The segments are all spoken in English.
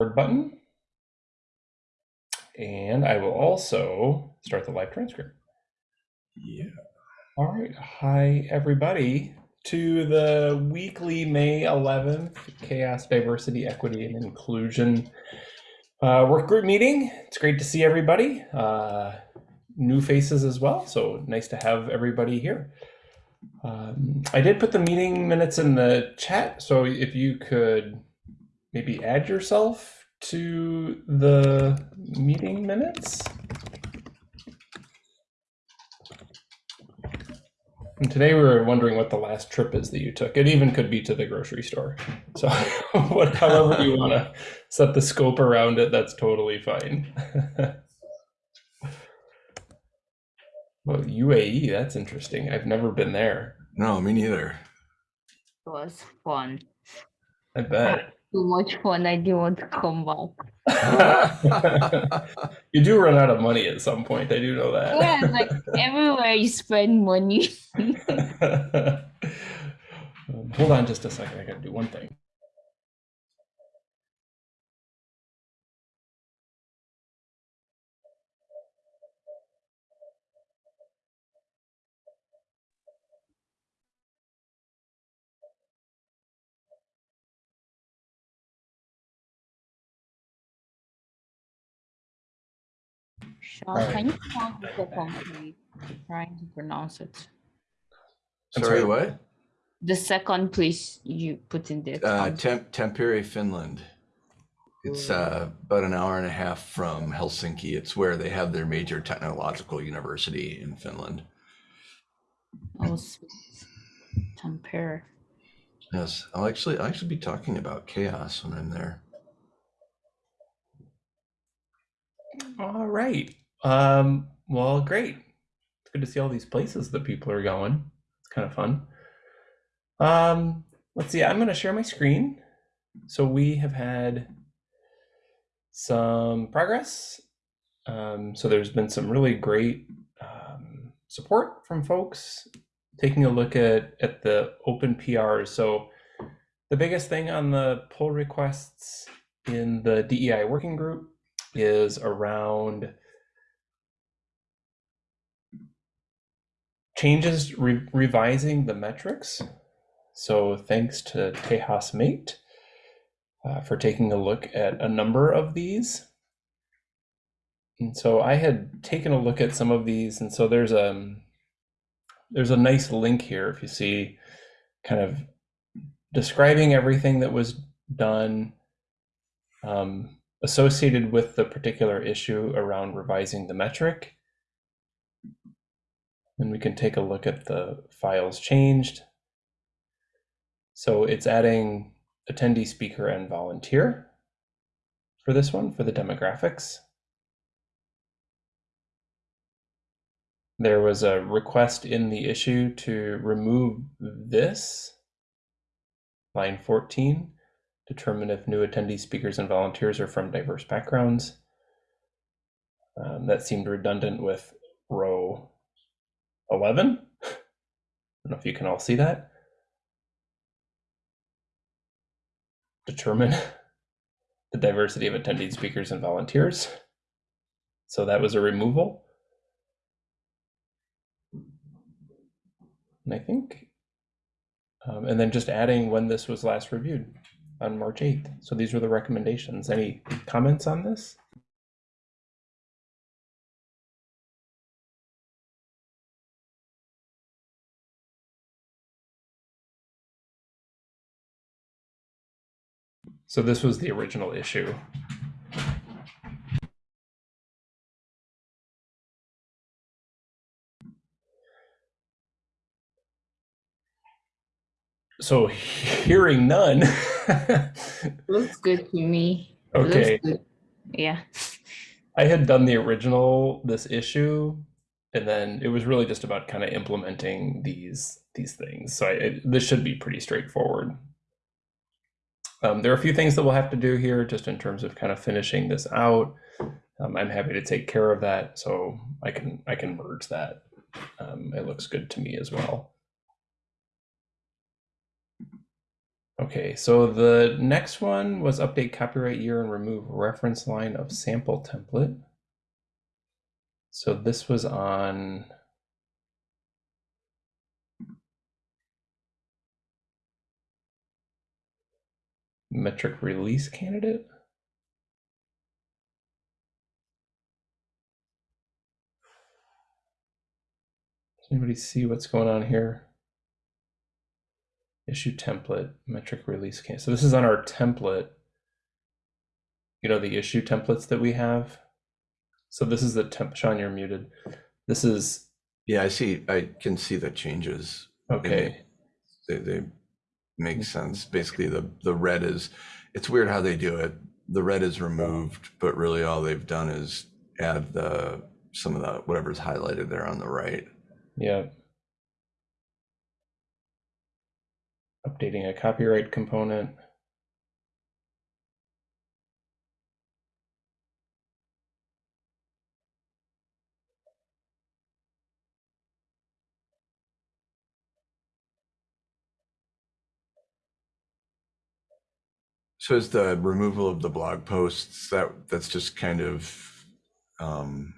button. And I will also start the live transcript. Yeah. All right. Hi, everybody, to the weekly May 11th CHAOSS, Diversity, Equity, and Inclusion uh, work group meeting. It's great to see everybody. Uh, new faces as well. So nice to have everybody here. Um, I did put the meeting minutes in the chat. So if you could maybe add yourself to the meeting minutes. And today we were wondering what the last trip is that you took. It even could be to the grocery store. So what, however you want to set the scope around it, that's totally fine. well, UAE, that's interesting. I've never been there. No, me neither. It was fun. I bet. Too much fun. I didn't want to come back. you do run out of money at some point. I do know that. Yeah, like everywhere you spend money. Um, hold on just a second. I got to do one thing. Sean, Alright. can you pronounce the second please? I'm trying to pronounce it. I'm Sorry, sorry? what? The second place you put in there. Uh, count. Temp Tampere, Finland. It's uh, about an hour and a half from Helsinki. It's where they have their major technological university in Finland. Oh, sweet. Tampere. Yes, I'll actually I'll actually be talking about CHAOSS when I'm there. All right. Um, well, great. It's good to see all these places that people are going. It's kind of fun. Um, let's see. I'm going to share my screen. So we have had some progress. Um, so there's been some really great um, support from folks taking a look at at the open PRs. So the biggest thing on the pull requests in the DEI working group is around changes re- revising the metrics. So thanks to Tejas Mate uh, for taking a look at a number of these. And so I had taken a look at some of these, and so there's a there's a nice link here if you see kind of describing everything that was done um, associated with the particular issue around revising the metric. And we can take a look at the files changed. So it's adding attendee, speaker, and volunteer for this one, for the demographics. There was a request in the issue to remove this, line 14, determine if new attendees, speakers, and volunteers are from diverse backgrounds. Um, that seemed redundant with row 11. I don't know if you can all see that. Determine the diversity of attending speakers and volunteers. So that was a removal. And I think, um, and then just adding when this was last reviewed on March 8th. So these were the recommendations. Any comments on this? So this was the original issue. So hearing none. Looks good to me. Okay. Yeah. I had done the original this issue, and then it was really just about kind of implementing these these things. So I, it, this should be pretty straightforward. Um, there are a few things that we'll have to do here, just in terms of kind of finishing this out. Um, I'm happy to take care of that, so I can I can merge that. Um, it looks good to me as well. Okay, so the next one was update copyright year and remove reference line of sample template. So this was on metric release candidate. Does anybody see what's going on here? Issue template, metric release case. So this is on our template. You know, the issue templates that we have. So this is the temp, Sean, you're muted. This is, Yeah, I see, I can see the changes. okay, They, they make mm-hmm. sense. Basically, the, the red is, it's weird how they do it. The red is removed, but really all they've done is add the, some of the, whatever's highlighted there on the right. yeah. Updating a copyright component. So is the removal of the blog posts, that, that's just kind of, um,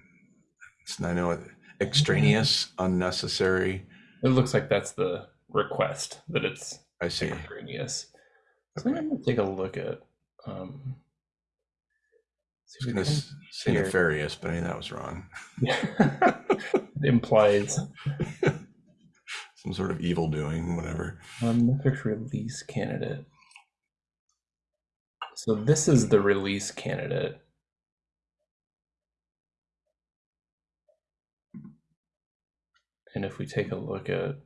it's, I know, extraneous, unnecessary. It looks like that's the request that it's I see. extraneous. So I'm gonna take a look at. Um, I was gonna say here. nefarious, but I think that was wrong. it implies Some sort of evil doing, whatever. um, release candidate. So this is the release candidate. And if we take a look at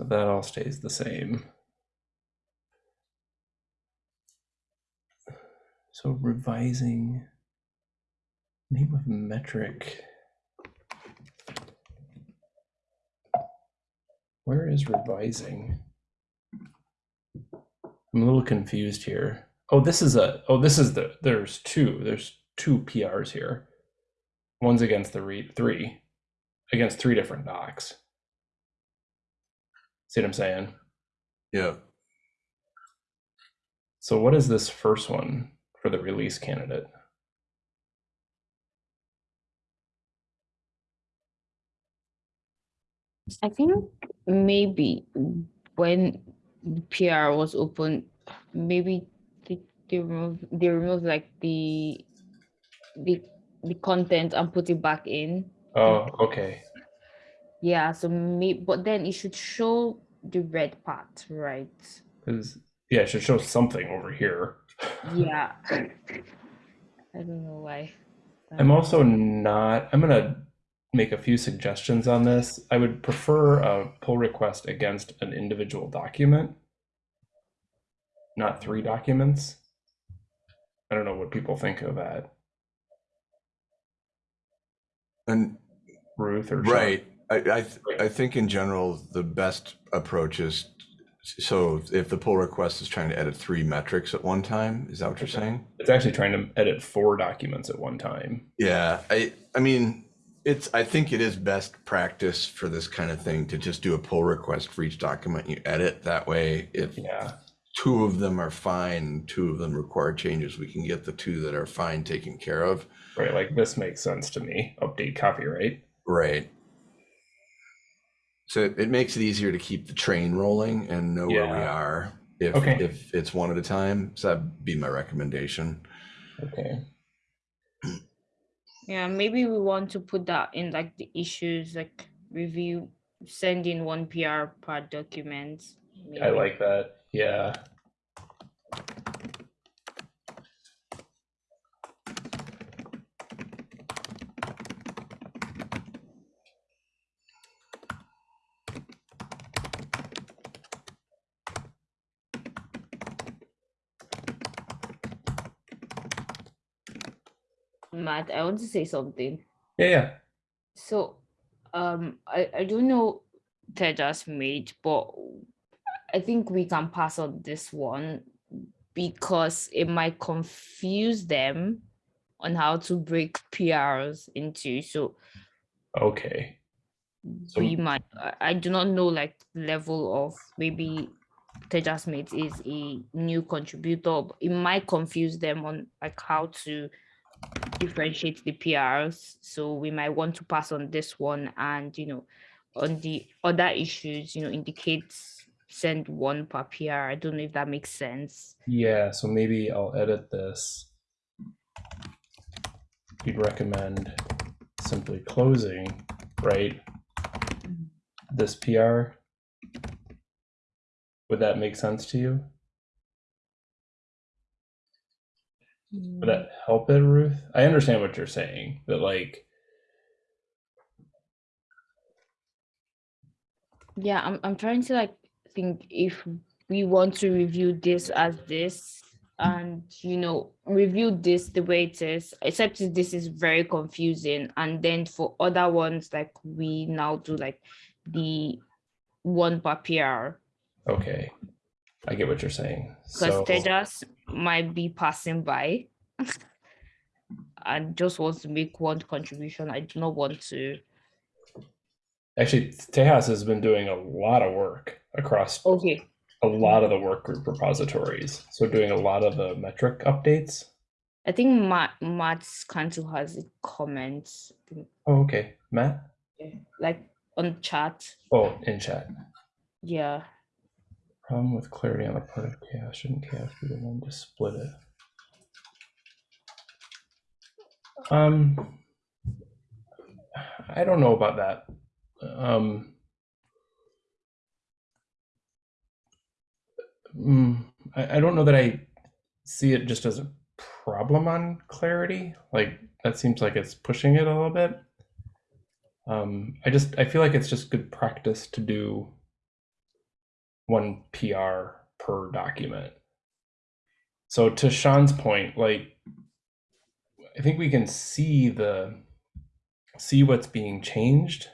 So that all stays the same. So revising name of metric. Where is revising? I'm a little confused here. Oh, this is a, oh, this is the, there's two, there's two PRs here. One's against the read, three, against three different docs. See what I'm saying? Yeah. So what is this first one for the release candidate? I think maybe when the PR was open, maybe they, they remove they remove like the the the content and put it back in. Oh, okay. Yeah, so me but then it should show the red part, right? Because yeah, it should show something over here. Yeah. I don't know why. I'm also not, I'm gonna make a few suggestions on this. I would prefer a pull request against an individual document, not three documents. I don't know what people think of that, And Ruth or Sean. I, I, th- I think in general, the best approach is, so if the pull request is trying to edit three metrics at one time, is that what you're saying? It's actually trying to edit four documents at one time. Yeah, I, I mean, it's, I think it is best practice for this kind of thing to just do a pull request for each document you edit. That way, if Yeah, two of them are fine, two of them require changes, we can get the two that are fine taken care of. right. Like this makes sense to me. Update copyright. Right. So it, it makes it easier to keep the train rolling and know where we Yeah. are if Okay. if it's one at a time. So that'd be my recommendation. Okay. Yeah, maybe we want to put that in like the issues, like review, send in one PR per document. I maybe. like that. Yeah. Matt, I want to say something. Yeah, yeah. So, um, I, I don't know Tejas Mate, but I think we can pass on this one because it might confuse them on how to break PRs into. So Okay. So- we might I- I do not know like level of maybe Tejas Mate is a new contributor. It might confuse them on like how to differentiate the PRs. So we might want to pass on this one and you know on the other issues, you know, indicate send one per PR. I don't know if that makes sense. Yeah, so maybe I'll edit this. You'd recommend simply closing, right? This PR. Would that make sense to you? Mm-hmm. Would that help it, Ruth? I understand what you're saying, but like, Yeah, I'm I'm trying to like think if we want to review this as this and you know review this the way it is, except this is very confusing. And then for other ones, like we now do like the one per PR. okay, I get what you're saying. Because So, Tejas might be passing by and just wants to make one contribution. I do not want to actually, Tejas has been doing a lot of work across okay. a lot of the work group repositories. So doing a lot of the metric updates. I think Matt Matt's Cantu has a comment. Oh, okay. Matt? Yeah, like on chat. Oh, in chat. Yeah. Problem with clarity on the part of CHAOSS. Shouldn't CHAOSS be the one to split it? Um, I don't know about that. Um, mm, I, I don't know that I see it just as a problem on clarity. Like that seems like it's pushing it a little bit. Um, I just I feel like it's just good practice to do one PR per document. So to Sean's point, like I think we can see the see what's being changed.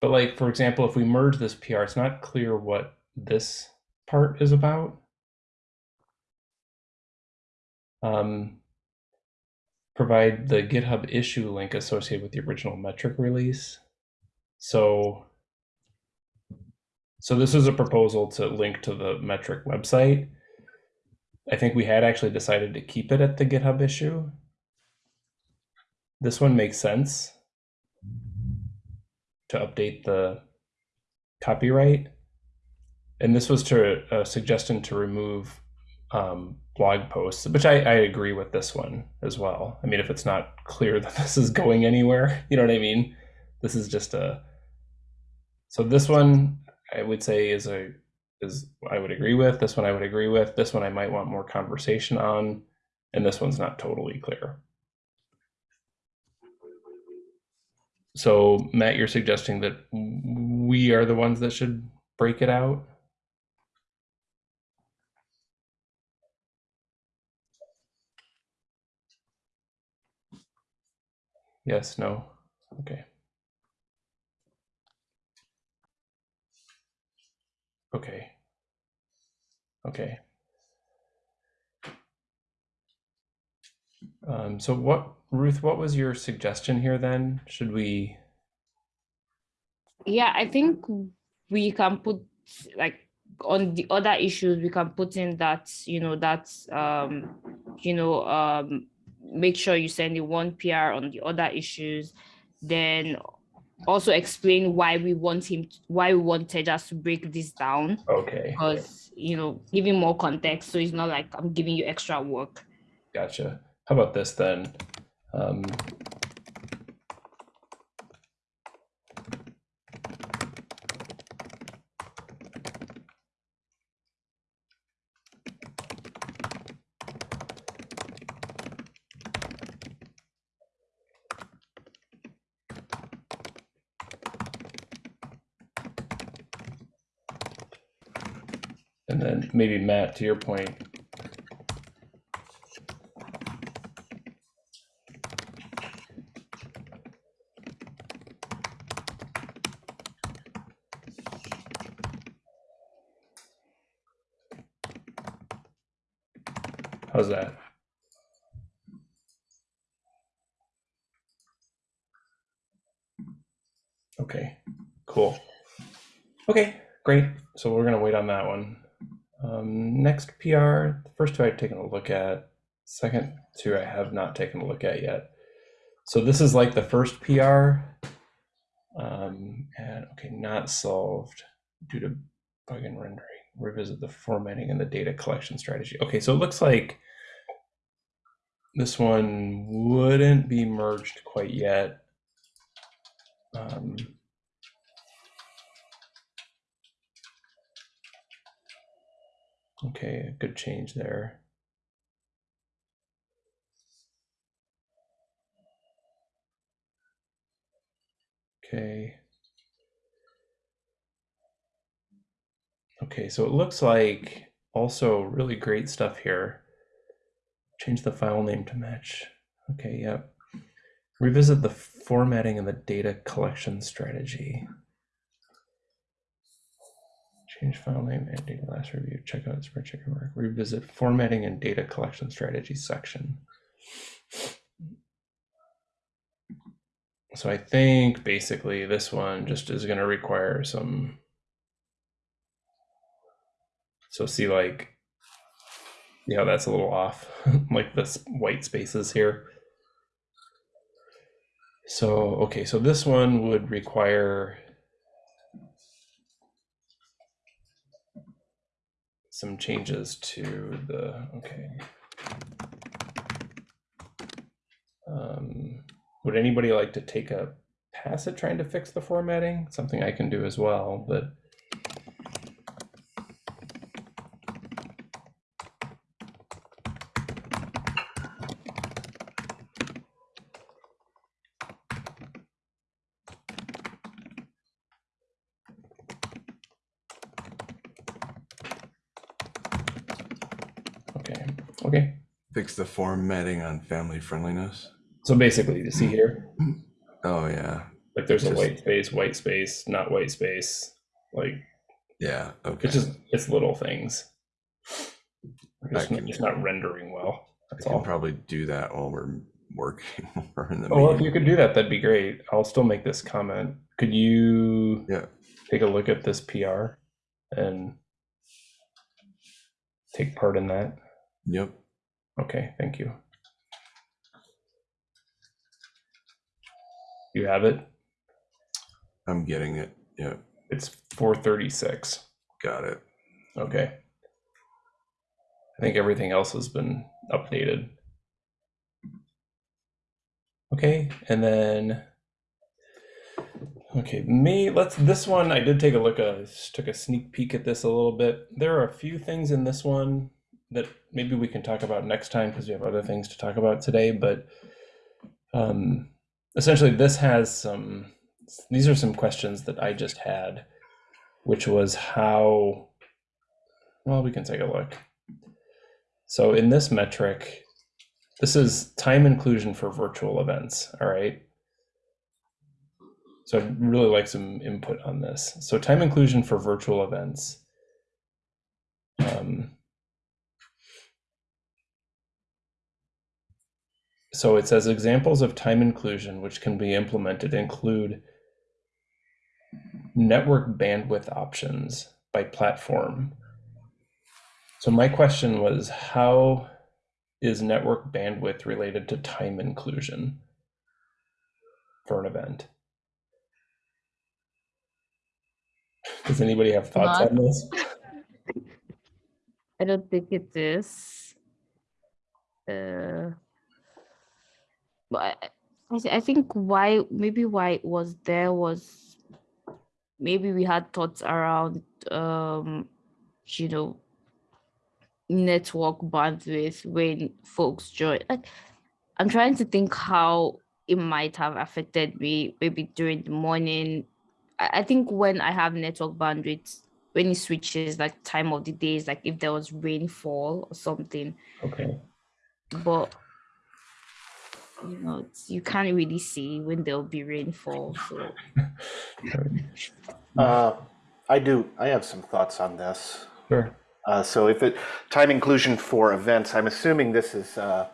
But like for example, if we merge this PR, it's not clear what this part is about. Um, provide the GitHub issue link associated with the original metric release. So so this is a proposal to link to the metric website. I think we had actually decided to keep it at the GitHub issue. This one makes sense to update the copyright. And this was to a suggestion to remove um, blog posts, which I, I agree with this one as well. I mean, if it's not clear that this is going anywhere, you know what I mean? This is just a, so this one I would say is a is I would agree with. This one I would agree with. This one I might want more conversation on, and this one's not totally clear. So Matt, you're suggesting that we are the ones that should break it out. Yes, no. Okay. Okay. Okay. Um, so what, Ruth, what was your suggestion here then? Should we, Yeah, I think we can put like on the other issues, we can put in that, you know, that um, you know, um make sure you send in one PR on the other issues, then also explain why we want him why we want Tejas to break this down. okay, because you know giving more context so it's not like i'm giving you extra work gotcha. How about this then? Um, maybe Matt, to your point, How's that? Okay, cool. Okay, great. So we're going to wait on that one. Um, next PR, the first two I've taken a look at. Second two I have not taken a look at yet. So this is like the first PR. Um, and okay, not solved due to bug in rendering. Revisit the formatting and the data collection strategy. Okay, so it looks like this one wouldn't be merged quite yet. Um, okay, good change there. Okay. Okay, so it looks like also really great stuff here. Change the file name to match. Okay, yep. Revisit the formatting and the data collection strategy. Change file name and data last review. Check out spread checker mark. Revisit formatting and data collection strategy section. So I think basically this one just is going to require some. So see like, yeah, that's a little off, like this white spaces here. So, okay, so this one would require some changes to the, okay. Um, would anybody like to take a pass at trying to fix the formatting? Something I can do as well, but okay. Fix the formatting on family friendliness. So basically, you see here, Oh yeah, like there's a Just- white space, white space, not white space. Like yeah. Okay. it's just it's little things. It's, I not, can- it's not rendering well. I can all. probably do that while we're working. in the Oh, well, if meeting. you could do that, that'd be great. I'll still make this comment. Could you Yeah. take a look at this PR and take part in that? Yep. Okay, thank you. You have it? I'm getting it. Yep. It's 436. Got it. Okay. I think everything else has been updated. Okay, and then okay, me let's this one I did take a look at just took a sneak peek at this a little bit. There are a few things in this one that maybe we can talk about next time because we have other things to talk about today, but um essentially this has some these are some questions that I just had which was how well we can take a look. So in this metric, this is time inclusion for virtual events, all right? So I'd really like some input on this. So time inclusion for virtual events. Um, so it says examples of time inclusion which can be implemented include network bandwidth options by platform. So my question was how is network bandwidth related to time inclusion for an event? Does anybody have thoughts Not- on this? I don't think it is. Uh, but I, I I think why maybe why it was there was maybe we had thoughts around um you know network bandwidth when folks join. Like, I'm trying to think how it might have affected me maybe during the morning. I, I think when I have network bandwidth, when it switches like time of the days, like if there was rainfall or something, Okay. but you know, you can't really see when there'll be rainfall. So Uh, I do. I have some thoughts on this. Sure. Uh, so if it time inclusion for events, I'm assuming this is uh,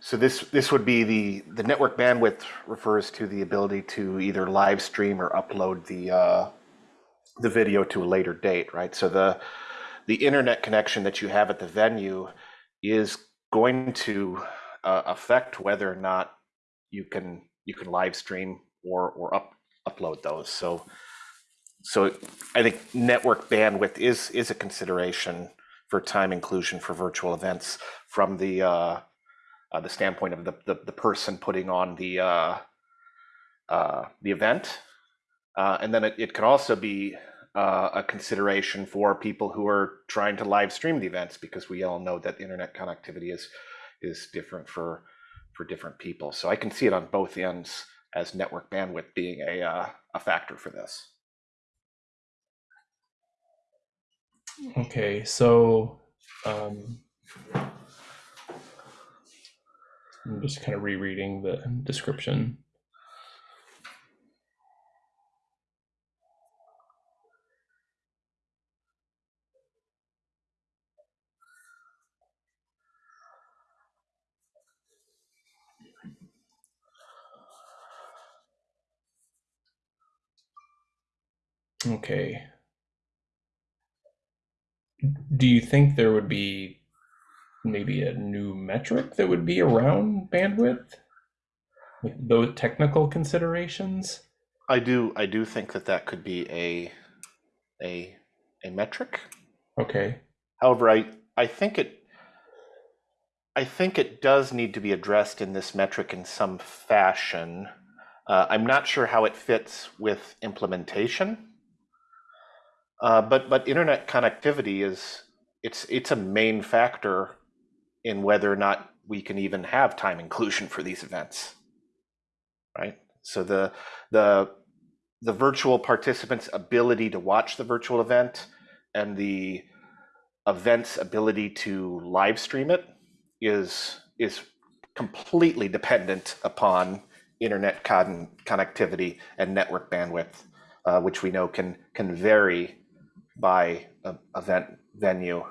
So this, this would be the, the network bandwidth refers to the ability to either live stream or upload the, uh, the video to a later date, right? So the, the internet connection that you have at the venue is going to uh, affect whether or not you can, you can live stream or, or up, upload those. So, so I think network bandwidth is, is a consideration for time inclusion for virtual events from the, uh, uh, the standpoint of the, the, the person putting on the, uh, uh, the event. Uh, and then it, it can also be uh, a consideration for people who are trying to live stream the events because we all know that internet connectivity is, is different for, for different people. So I can see it on both ends as network bandwidth being a, uh, a factor for this. Okay, so um, I'm just kind of rereading the description. Okay. Do you think there would be maybe a new metric that would be around bandwidth? With those technical considerations? I do, I do think that that could be a, a, a metric. Okay. However, I, I think it, I think it does need to be addressed in this metric in some fashion. Uh, I'm not sure how it fits with implementation. Uh, but but internet connectivity is it's it's a main factor in whether or not we can even have time inclusion for these events. Right? So the the the virtual participants' ability to watch the virtual event and the event's ability to live stream it is is completely dependent upon internet con- connectivity and network bandwidth, uh, which we know can can vary by event venue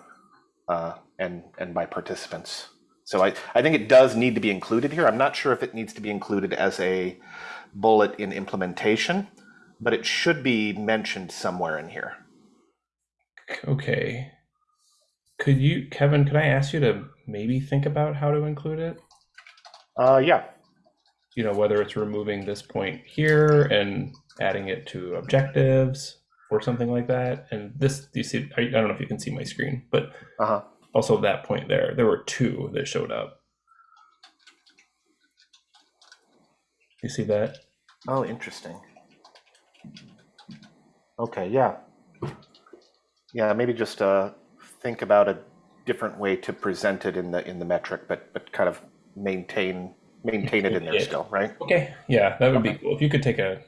uh, and and by participants. So I, I think it does need to be included here. I'm not sure if it needs to be included as a bullet in implementation, but it should be mentioned somewhere in here. Okay. Could you, Kevin, could I ask you to maybe think about how to include it? Uh, yeah, You know, whether it's removing this point here and adding it to objectives or something like that. And this, you see, I, I don't know if you can see my screen, but uh-huh. also that point there, there were two that showed up. You see that? Oh, interesting. Okay, yeah. Yeah, maybe just uh, think about a different way to present it in the in the metric, but but kind of maintain maintain it in there Yeah. still, right? Okay, yeah, that would be cool. If you could take a,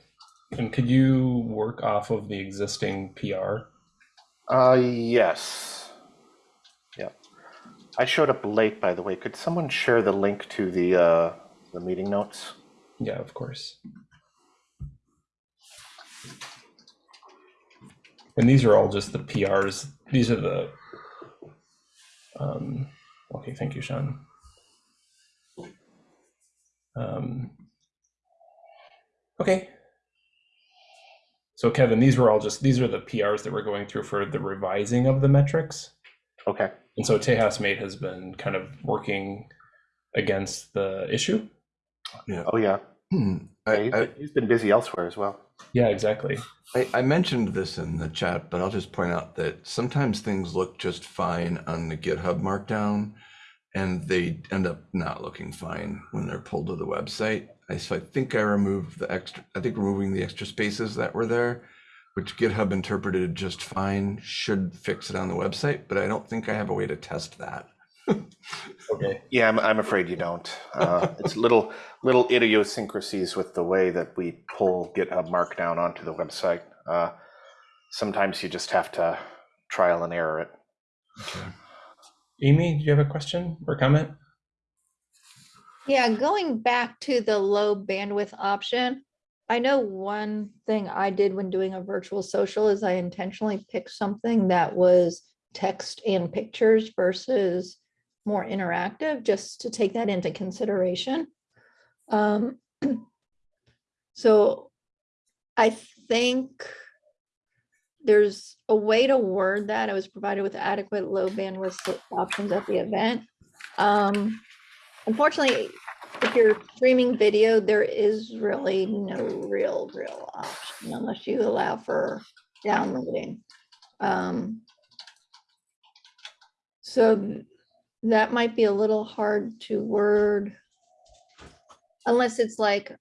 and could you work off of the existing PR? Uh, yes. Yeah. I showed up late, by the way. Could someone share the link to the uh, the meeting notes? Yeah, of course. And these are all just the PRs. These are the. Um, okay, thank you, Sean. Um, okay. So Kevin, these were all just these are the PRs that we're going through for the revising of the metrics. Okay. And so Tejas Mate has been kind of working against the issue. Oh yeah. Hmm. Yeah, I, he's, I, he's been busy elsewhere as well. Yeah, exactly. I, I mentioned this in the chat, but I'll just point out that sometimes things look just fine on the GitHub Markdown, and they end up not looking fine when they're pulled to the website. I, so I think I removed the extra. I think removing the extra spaces that were there, which GitHub interpreted just fine, should fix it on the website. But I don't think I have a way to test that. Okay. Yeah, I'm, I'm afraid you don't. Uh, it's little little idiosyncrasies with the way that we pull GitHub Markdown onto the website. Uh, sometimes you just have to trial and error it. Amy, do you have a question or comment? Yeah, going back to the low bandwidth option, I know one thing I did when doing a virtual social is I intentionally picked something that was text and pictures versus more interactive, just to take that into consideration. Um, so I think there's a way to word that. I was provided with adequate low bandwidth options at the event. Um, unfortunately, if you're streaming video, there is really no real, real option unless you allow for downloading. Um, so that might be a little hard to word. Unless it's like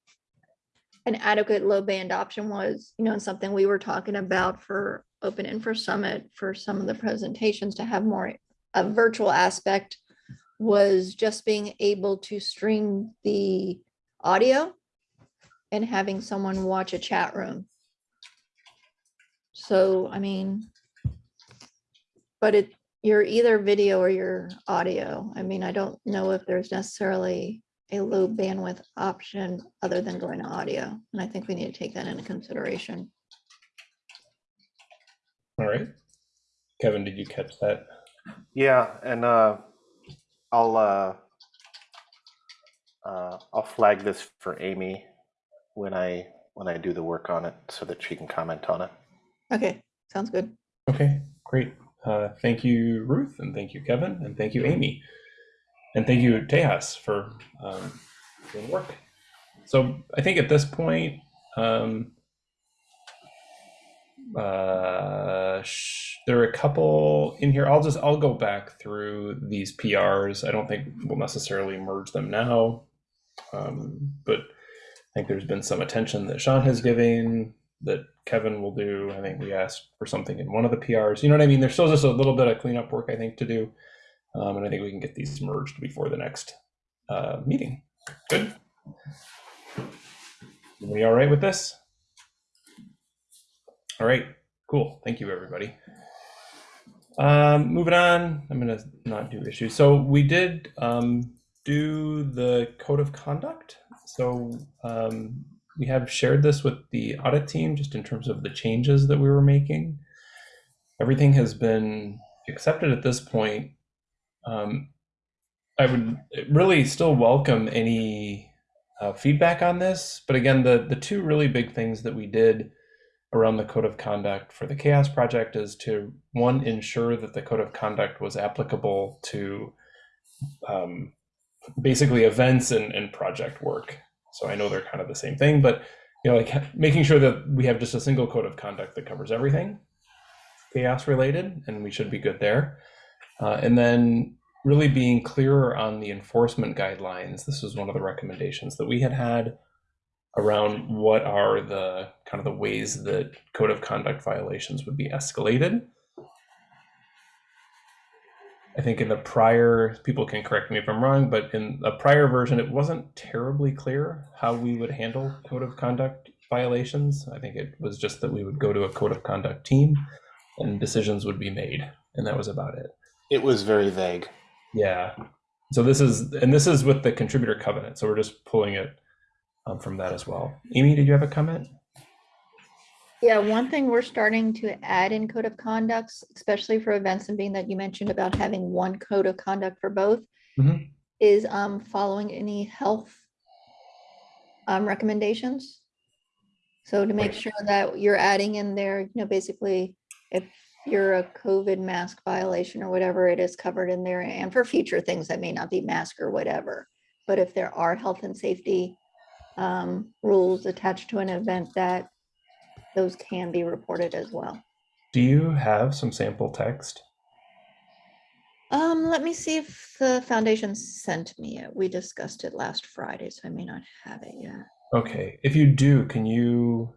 an adequate low band option was, you know, something we were talking about for Open Infra Summit for some of the presentations to have more, a virtual aspect was just being able to stream the audio and having someone watch a chat room. So, I mean, but it, you're either video or you're audio. I mean, I don't know if there's necessarily a low bandwidth option other than going to audio. And I think we need to take that into consideration. All right. Kevin, did you catch that? Yeah, and uh, I'll uh, uh, I'll flag this for Amy when I when I do the work on it so that she can comment on it. Okay, sounds good. Okay, great. Uh, thank you, Ruth, and thank you, Kevin, and thank you, Amy. And thank you, Tejas, for um, doing the work. So I think at this point, um, uh, there are a couple in here. I'll just I'll go back through these PRs. I don't think we'll necessarily merge them now, um, but I think there's been some attention that Sean has given that Kevin will do. I think we asked for something in one of the PRs. You know what I mean? There's still just a little bit of cleanup work I think to do, um, and I think we can get these merged before the next uh, meeting. Good. We all right with this? All right, cool. Thank you, everybody. Um, moving on, I'm gonna not do issues. So we did um, do the code of conduct. So um, we have shared this with the audit team just in terms of the changes that we were making. Everything has been accepted at this point. Um, I would really still welcome any uh, feedback on this. But again, the, the two really big things that we did around the code of conduct for the CHAOSS project is to one ensure that the code of conduct was applicable to um, basically events and, and project work. So i know they're kind of the same thing but you know like making sure that we have just a single code of conduct that covers everything CHAOSS related and we should be good there. Uh, and then really being clearer on the enforcement guidelines. This was one of the recommendations that we had had around what are the kind of the ways that code of conduct violations would be escalated. I think in the prior, people can correct me if I'm wrong, but in a prior version, it wasn't terribly clear how we would handle code of conduct violations. I think it was just that we would go to a code of conduct team and decisions would be made, and that was about it. It was very vague. Yeah. So this is, and this is with the contributor covenant. So we're just pulling it um, from that as well. Amy, did you have a comment? Yeah, one thing we're starting to add in code of conducts, especially for events and being that you mentioned about having one code of conduct for both, Mhm. is um following any health um recommendations. So to make Right. sure that you're adding in there, you know, basically, if you're a COVID mask violation or whatever, it is covered in there, and for future things that may not be mask or whatever. But if there are health and safety um rules attached to an event that those can be reported as well. Do you have some sample text? Um, let me see if the foundation sent me it. We discussed it last Friday, so I may not have it yet. Okay. If you do, can you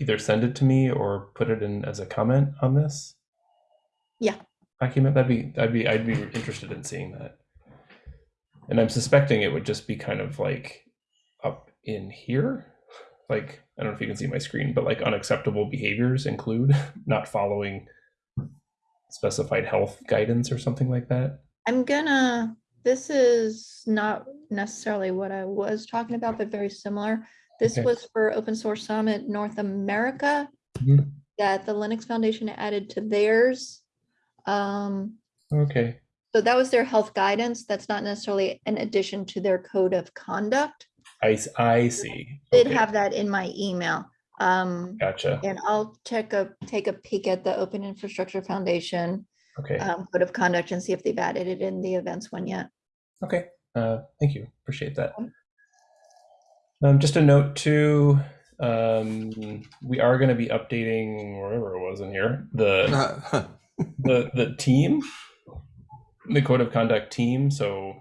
either send it to me or put it in as a comment on this? Yeah. Document that'd be I'd be I'd be interested in seeing that. And I'm suspecting it would just be kind of like in here. Like I don't know if you can see my screen, but like unacceptable behaviors include not following specified health guidance or something like that. I'm gonna, this is not necessarily what I was talking about, but very similar. This Okay. was for Open Source Summit North America Mhm. that the Linux Foundation added to theirs. Um, Okay. So that was their health guidance. That's not necessarily an addition to their code of conduct. I, s- I see. I Did Okay, have that in my email. Um, Gotcha. and I'll check a, take a peek at the Open Infrastructure Foundation Okay, um, code of conduct and see if they've added it in the events one yet. okay. Uh, thank you. Appreciate that. Um, just a note too, um, we are going to be updating wherever it was in here, the, the, the team, the code of conduct team. So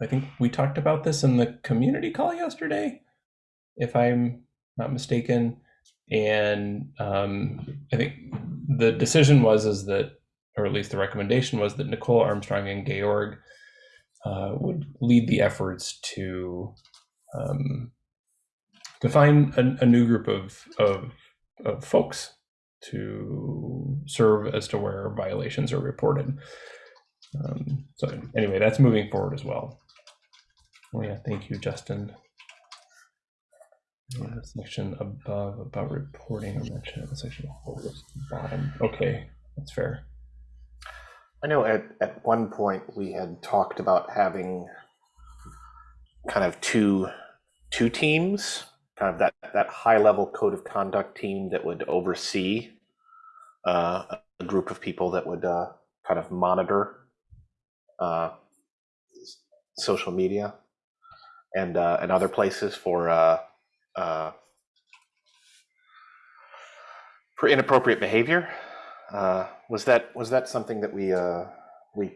I think we talked about this in the community call yesterday, if I'm not mistaken. And um, I think the decision was is that, or at least the recommendation was that Nicole Armstrong and Georg uh, would lead the efforts to um, to find a, a new group of, of of folks to serve as to where violations are reported. Um, so anyway, that's moving forward as well. Oh yeah, thank you, Justin. Yeah, section above about reporting or mention the section the bottom. Okay, that's fair. I know at, at one point we had talked about having kind of two two teams, kind of that that high level code of conduct team that would oversee uh, a group of people that would uh, kind of monitor uh, social media and uh, and other places for uh, uh, for inappropriate behavior. Uh, was that was that something that we uh, we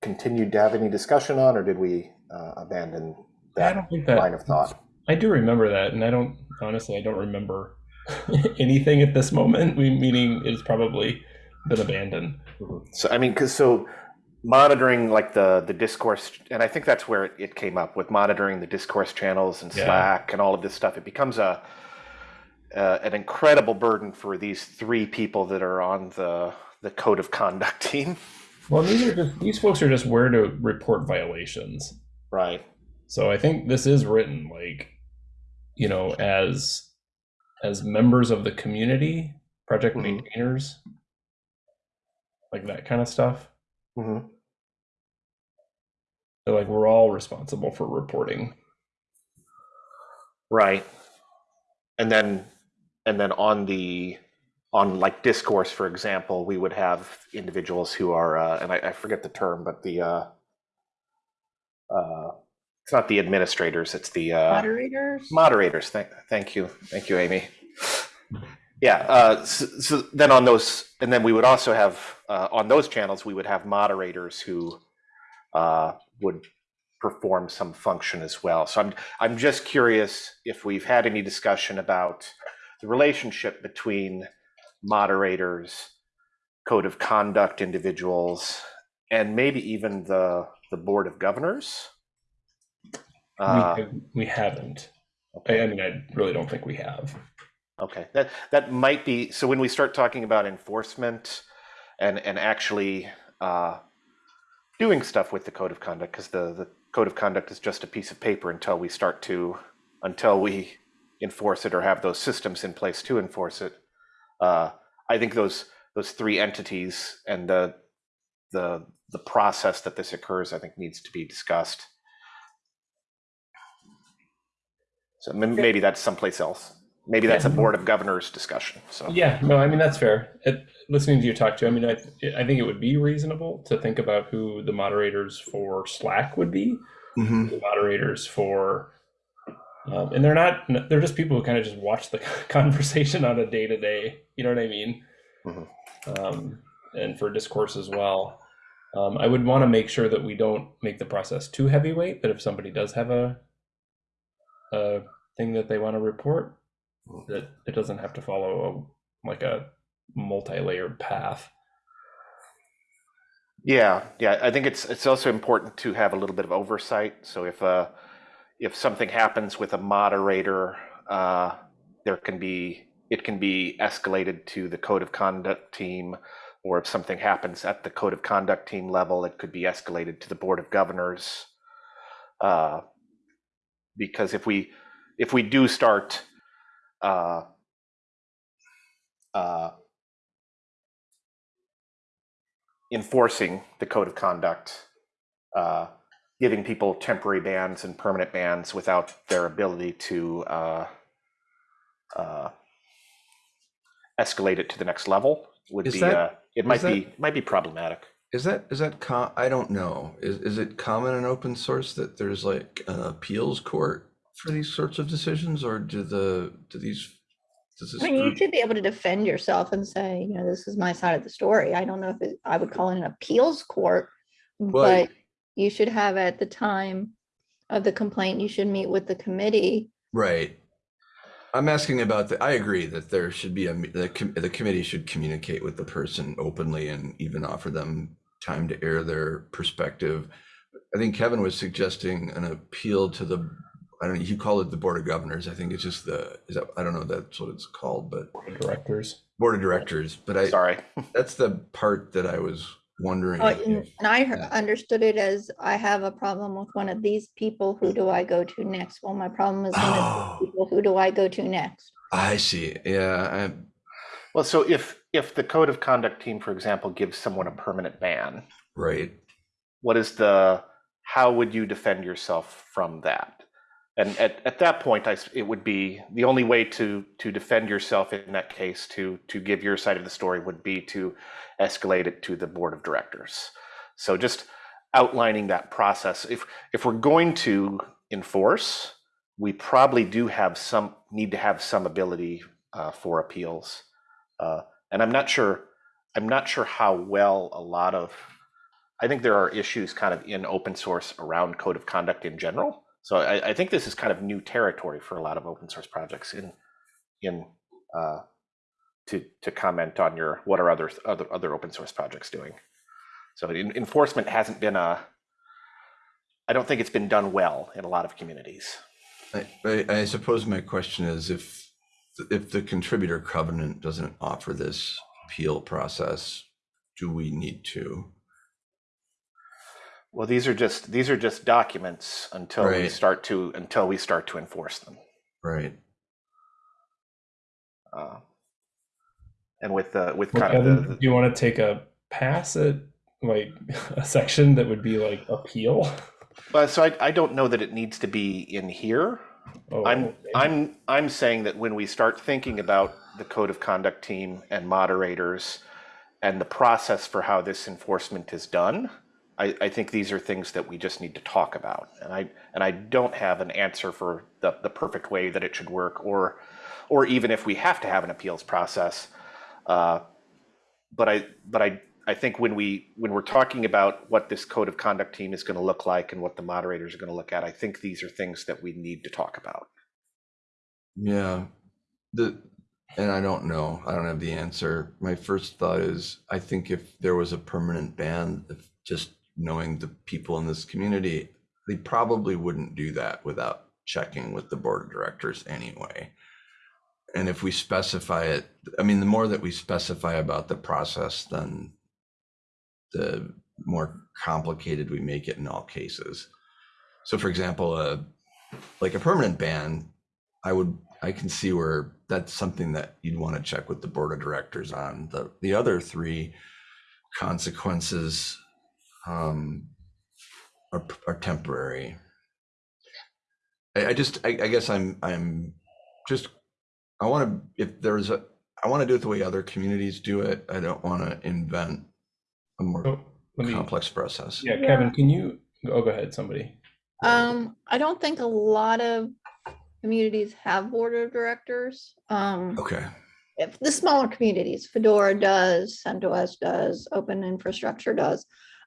continued to have any discussion on, or did we uh, abandon I that don't think that line of thought? I do remember that, and I don't honestly. I don't remember anything at this moment. We meaning it's probably been abandoned. So I mean, because so monitoring like the the discourse, and I think that's where it, it came up with monitoring the discourse channels and Yeah. Slack and all of this stuff. It becomes a uh, an incredible burden for these three people that are on the the code of conduct team. Well, these are just these folks are just where to report violations. Right. So I think this is written like, you know, as as members of the community, project Mhm. maintainers, like that kind of stuff. Hmm So like we're all responsible for reporting. Right. And then and then on the on like discourse, for example, we would have individuals who are uh, and I, I forget the term, but the uh, uh, it's not the administrators, it's the uh, Moderators? moderators. Thank, thank you, thank you, Amy. Yeah. Uh, so, so then on those, and then we would also have uh, on those channels, we would have moderators who uh, would perform some function as well. So I'm I'm just curious if we've had any discussion about the relationship between moderators, code of conduct individuals, and maybe even the the board of governors. Uh, we, we haven't. I, okay. I mean, I really don't think we have. Okay, that that might be so. When we start talking about enforcement and and actually uh, doing stuff with the code of conduct, because the the code of conduct is just a piece of paper until we start to until we enforce it or have those systems in place to enforce it. Uh, I think those those three entities and the the the process that this occurs, I think, needs to be discussed. So maybe that's someplace else. Maybe that's a board of governors discussion. So Yeah, no, I mean that's fair. It, listening to you talk to, I mean, I, I think it would be reasonable to think about who the moderators for Slack would be. hmm The moderators for, um, and they're not, they're just people who kind of just watch the conversation on a day to day. You know what I mean? Mhm. Um, and for discourse as well. Um, I would want to make sure that we don't make the process too heavyweight. That if somebody does have a, a thing that they want to report, that it doesn't have to follow a, like a multi-layered path. yeah, yeah, I think it's it's also important to have a little bit of oversight. So if uh if something happens with a moderator, uh, there can be it can be escalated to the code of conduct team, or if something happens at the code of conduct team level, it could be escalated to the board of governors. Uh, because if we if we do start uh, uh, enforcing the code of conduct, uh, giving people temporary bans and permanent bans without their ability to uh, uh, escalate it to the next level would Is be, that- uh, it might that- be, might be problematic. Is that is that I don't know. Is is it common in open source that there's like an appeals court for these sorts of decisions, or do the do these does this I mean, you group- should be able to defend yourself and say, you know, this is my side of the story. I don't know if it- I would call it an appeals court, but you should have at the time of the complaint, you should meet with the committee. right? I'm asking about the. I agree that there should be a me- the com- the committee should communicate with the person openly and even offer them time to air their perspective. I think Kevin was suggesting an appeal to the. I don't know. You call it the board of governors. I think it's just the. Is that I don't know. That's what it's called, but board of Directors. board of directors. But I Sorry. that's the part that I was wondering. Oh, if- And and I yeah. understood it as, I have a problem with one of these people. Who do I go to next? Well, my problem is one of Oh. these people. Who do I go to next? I see. Yeah. Well, so if, if the code of conduct team, for example, gives someone a permanent ban, right. what is the, how would you defend yourself from that? And at, at that point, I, it would be, the only way to, to defend yourself in that case, to, to give your side of the story would be to escalate it to the board of directors. So just outlining that process. If, if we're going to enforce, we probably do have some, need to have some ability uh, for appeals. Uh, And I'm not sure, I'm not sure how well a lot of, I think there are issues kind of in open source around code of conduct in general. So I, I think this is kind of new territory for a lot of open source projects in, in, uh, to, to comment on your, what are other, other, other open source projects doing? So en- enforcement hasn't been a, I don't think it's been done well in a lot of communities. I, I, I suppose my question is if if the contributor covenant doesn't offer this appeal process, do we need to? Well, these are just, these are just documents until we start to, until we start to enforce them. Right. Uh, And with the, with Well, kind of Kevin, the- do you want to take a pass at like a section that would be like appeal? Well, so I, I don't know that it needs to be in here. Oh, I'm, okay. I'm, I'm saying that when we start thinking about the code of conduct team and moderators and the process for how this enforcement is done, I, I think these are things that we just need to talk about. And I, and I don't have an answer for the, the perfect way that it should work or, or even if we have to have an appeals process. Uh, But I, but I, I think when we, when we're talking about what this code of conduct team is going to look like and what the moderators are going to look at, I think these are things that we need to talk about. Yeah. The and I don't know. I don't have the answer. My first thought is I think if there was a permanent ban, if just knowing the people in this community, they probably wouldn't do that without checking with the board of directors anyway. And if we specify it, I mean, the more that we specify about the process, then the more complicated we make it in all cases. So for example, a like a permanent ban, I would, I can see where that's something that you'd want to check with the board of directors on. The, the other three consequences um, are, are temporary. I, I just, I, I guess I'm, I'm just, I want to, if there's a, I want to do it the way other communities do it. I don't want to invent a more Oh, me, complex process. yeah, Yeah. Kevin, can you, oh, go ahead, somebody. Um, I don't think a lot of communities have board of directors. Um, Okay. if the smaller communities, Fedora does, CentOS does, Open Infrastructure does.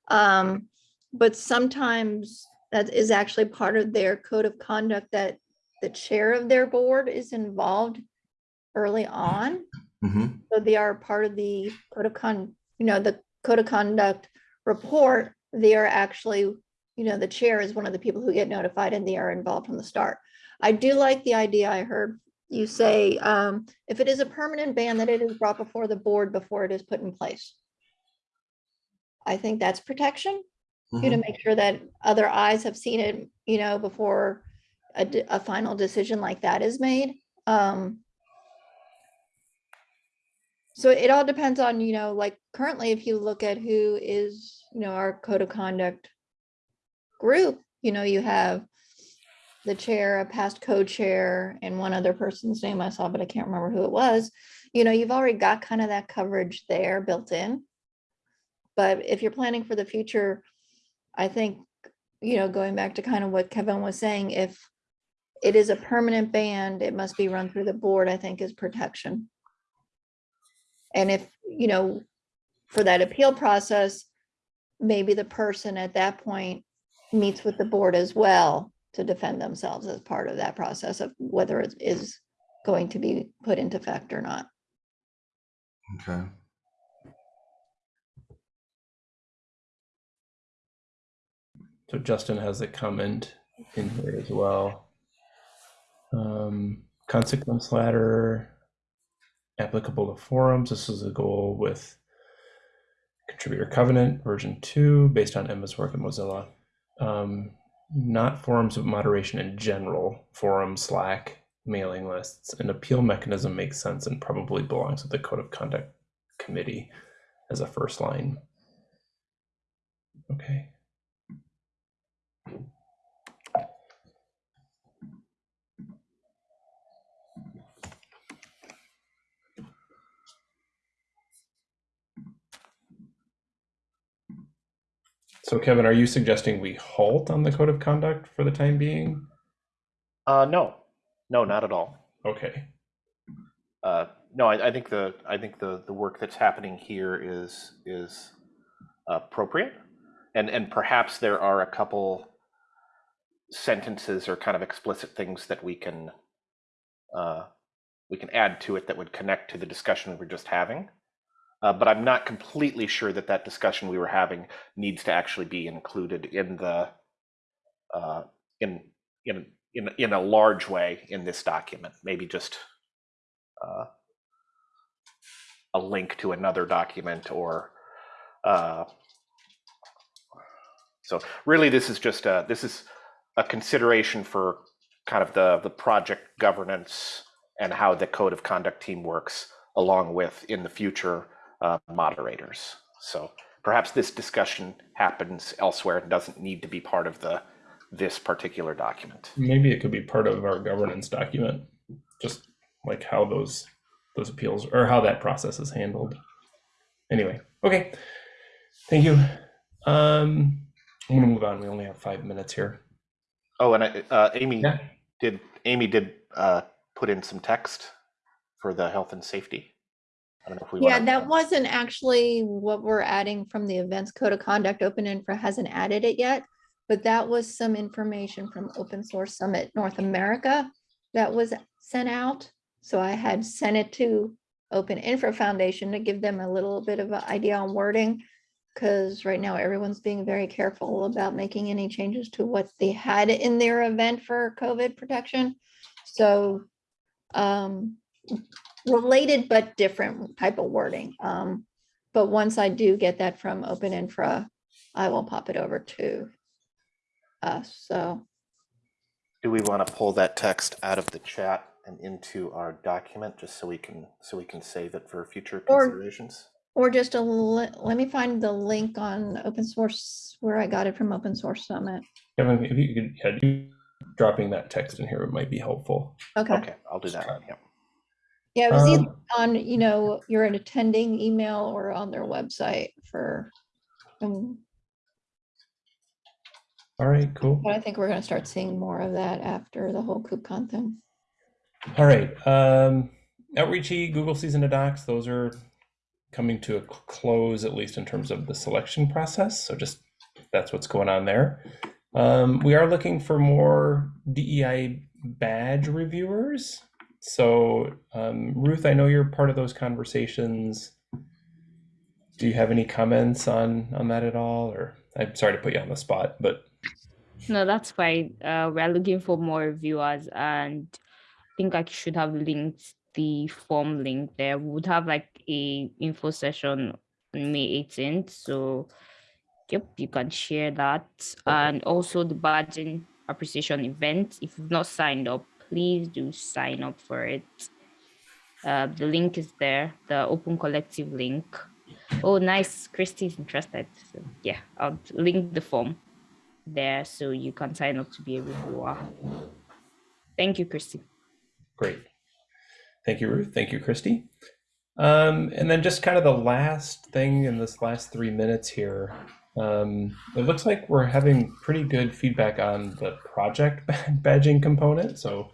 Um, but sometimes that is actually part of their code of conduct that the chair of their board is involved early on. hmm So they are part of the code of con, you know, the code of conduct report. They are actually, you know, the chair is one of the people who get notified and they are involved from the start. I do like the idea I heard you say, um, if it is a permanent ban, that it is brought before the board before it is put in place. I think that's protection, you know, make sure that other eyes have seen it, you know, before a, a final decision like that is made. Um, So it all depends on, you know, like currently, if you look at who is, you know, our code of conduct group, you know, you have the chair, a past co-chair, and one other person's name I saw, but I can't remember who it was. You know, you've already got kind of that coverage there built in. But if you're planning for the future, I think, you know, going back to kind of what Kevin was saying, if it is a permanent ban, it must be run through the board, I think is protection. And if, you know, for that appeal process, maybe the person at that point meets with the board as well to defend themselves as part of that process of whether it is going to be put into effect or not. Okay. So Justin has a comment in here as well. Um, consequence ladder applicable to forums. This is a goal with contributor covenant version two based on Emma's work at Mozilla. Um, not forums of moderation in general, forum, Slack, mailing lists. An appeal mechanism makes sense and probably belongs with the code of conduct committee as a first line. Okay. So Kevin, are you suggesting we halt on the code of conduct for the time being? Uh, no, no, not at all. Okay. Uh, no, I, I think the I think the the work that's happening here is is appropriate, and and perhaps there are a couple sentences or kind of explicit things that we can uh, we can add to it that would connect to the discussion we're just having. Uh, but I'm not completely sure that that discussion we were having needs to actually be included in the uh, in in in in a large way in this document. Maybe just uh, a link to another document or uh, so really this is just a this is a consideration for kind of the the project governance and how the code of conduct team works along with in the future uh, moderators so perhaps this discussion happens elsewhere and doesn't need to be part of the this particular document Maybe it could be part of our governance document, just like how those those appeals or how that process is handled. Anyway, okay. Thank you. Um, I'm gonna move on. We only have five minutes here. oh and I, uh, amy Yeah. did amy did uh, put in some text for the health and safety i don't know if we Yeah, that wasn't actually what we're adding from the events code of conduct. Open Infra hasn't added it yet. But that was some information from Open Source Summit North America that was sent out. So I had sent it to Open Infra Foundation to give them a little bit of an idea on wording. Because right now everyone's being very careful about making any changes to what they had in their event for COVID protection. So um, related but different type of wording. Um, but once I do get that from Open Infra, I will pop it over to us. So, Do we want to pull that text out of the chat and into our document just so we can so we can save it for future considerations? or just a, let me find the link on open source where I got it from Open Source Summit. Kevin, if you could yeah, dropping that text in here it might be helpful. Okay. Okay, I'll do that. Yeah. Yeah, it was either Um, on, you know, you're an attending email or on their website for, um, all right, cool. but I think we're gonna start seeing more of that after the whole KubeCon thing. All right. Um, Outreachy, Google Season of Docs, those are coming to a close, at least in terms of the selection process. So just that's what's going on there. Um, we are looking for more DEI badge reviewers. So um, Ruth, I know you're part of those conversations. Do you have any comments on on that at all? Or I'm sorry to put you on the spot, but No, that's fine. Uh, we're looking for more viewers, and I think I should have linked the form link there. We would have like a info session on May 18th. So, yep, you can share that. And also the badging appreciation event. If you've not signed up, please do sign up for it. Uh, the link is there, the Open Collective link. Oh, nice. Christy's interested. So, yeah, I'll link the form there so you can sign up to be a reviewer. Thank you, Christy. Great. Thank you, Ruth. Thank you, Christy. Um, and then just kind of the last thing in this last three minutes here. Um, it looks like we're having pretty good feedback on the project badging component. So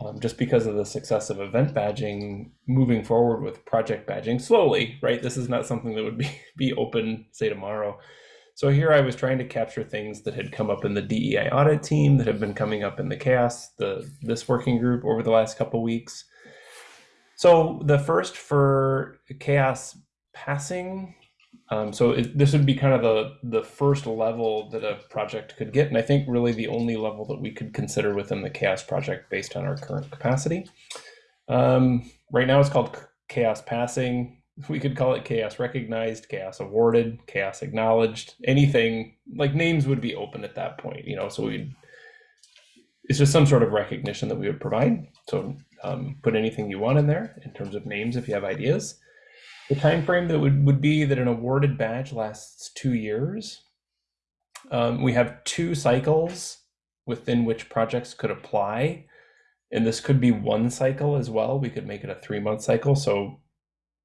um, just because of the success of event badging, moving forward with project badging slowly, right? This is not something that would be, be open, say, tomorrow. So here I was trying to capture things that had come up in the DEI audit team that have been coming up in the CHAOSS, the this working group over the last couple weeks. So the first for CHAOSS passing, um, so it, this would be kind of the the first level that a project could get, and I think really the only level that we could consider within the CHAOSS project based on our current capacity. Um, right now, it's called CHAOSS passing we could call it CHAOSS recognized, CHAOSS awarded, CHAOSS acknowledged, anything like names would be open at that point, you know, so we'd, it's just some sort of recognition that we would provide. So um, put anything you want in there in terms of names if you have ideas. The time frame that would, would be that an awarded badge lasts two years. Um, we have two cycles within which projects could apply. And this could be one cycle as well. We could make it a three month cycle. So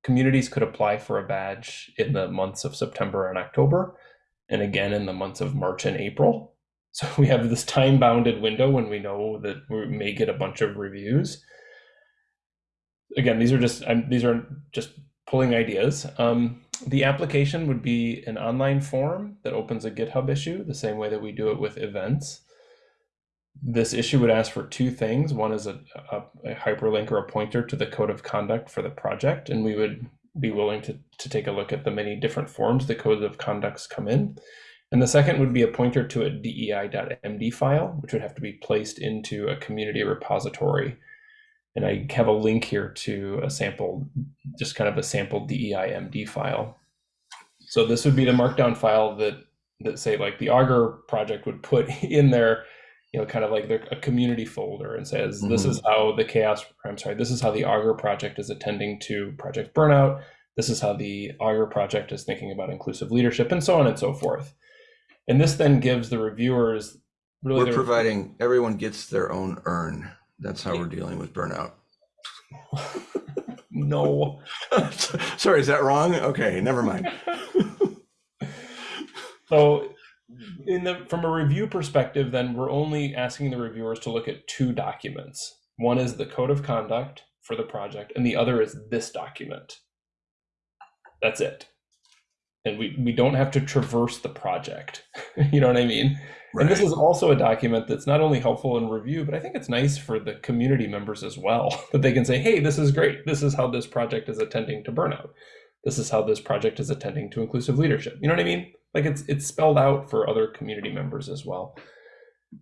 communities could apply for a badge in the months of September and October, and again in the months of March and April. So we have this time bounded window when we know that we may get a bunch of reviews. Again, these are just I'm, these are just pulling ideas. Um, the application would be an online form that opens a GitHub issue, the same way that we do it with events this issue would ask for two things. One is a, a, a, hyperlink or a pointer to the code of conduct for the project, and we would be willing to, to take a look at the many different forms the code of conducts come in. And the second would be a pointer to a dei.md file, which would have to be placed into a community repository. And I have a link here to a sample, just kind of a sample dei.md file. So this would be the markdown file that, that say like the Augur project would put in there you know, kind of like their, a community folder and says, mm-hmm. this is how the CHAOSS, I'm sorry, this is how the Augur project is attending to project burnout. This is how the Augur project is thinking about inclusive leadership and so on and so forth. And this then gives the reviewers really. We're providing, everyone gets their own urn. That's how we're dealing with burnout. no. sorry, is that wrong? Okay, never mind. so in the from a review perspective, then we're only asking the reviewers to look at two documents. One is the code of conduct for the project, and the other is this document. That's it. And we, we don't have to traverse the project. you know what I mean? Right. And this is also a document that's not only helpful in review, but I think it's nice for the community members as well, that they can say, hey, this is great. This is how this project is attending to burnout. This is how this project is attending to inclusive leadership. You know what I mean? like it's it's spelled out for other community members as well.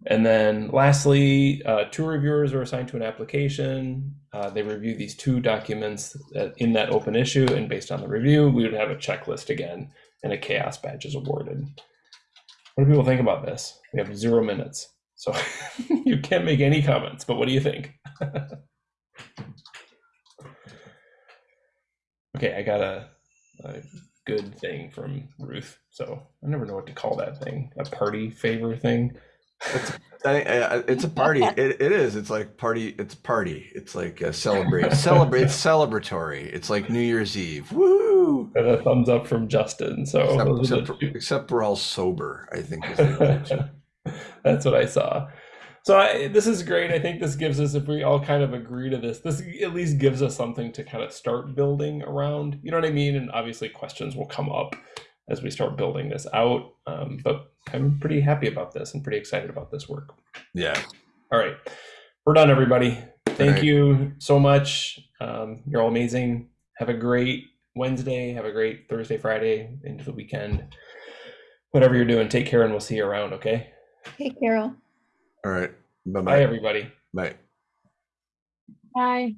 And then lastly, uh, two reviewers are assigned to an application. Uh, they review these two documents in that open issue, and based on the review, we would have a checklist again, and a CHAOSS badge is awarded. What do people think about this? We have zero minutes, so you can't make any comments. But what do you think? okay, I got a, a good thing from Ruth. So I never know what to call that thing. A party favor thing. It's, it's a party. It, it is. It's like party. It's party. It's like a celebrate. celebrate. celebratory. It's like New Year's Eve. Woo! And a thumbs up from Justin. So except, except, except we're all sober. I think. That's what I saw. So I, this is great. I think this gives us, if we all kind of agree to this, this at least gives us something to kind of start building around. You know what I mean? And obviously, questions will come up as we start building this out. Um, but I'm pretty happy about this and pretty excited about this work. Yeah. All right, we're done, everybody. Thank right. you so much. Um, you're all amazing. Have a great Wednesday. Have a great Thursday, Friday, into the weekend. Whatever you're doing, take care, and we'll see you around. Okay. Hey, Carol. All right. Bye bye. Bye, everybody. Bye. Bye.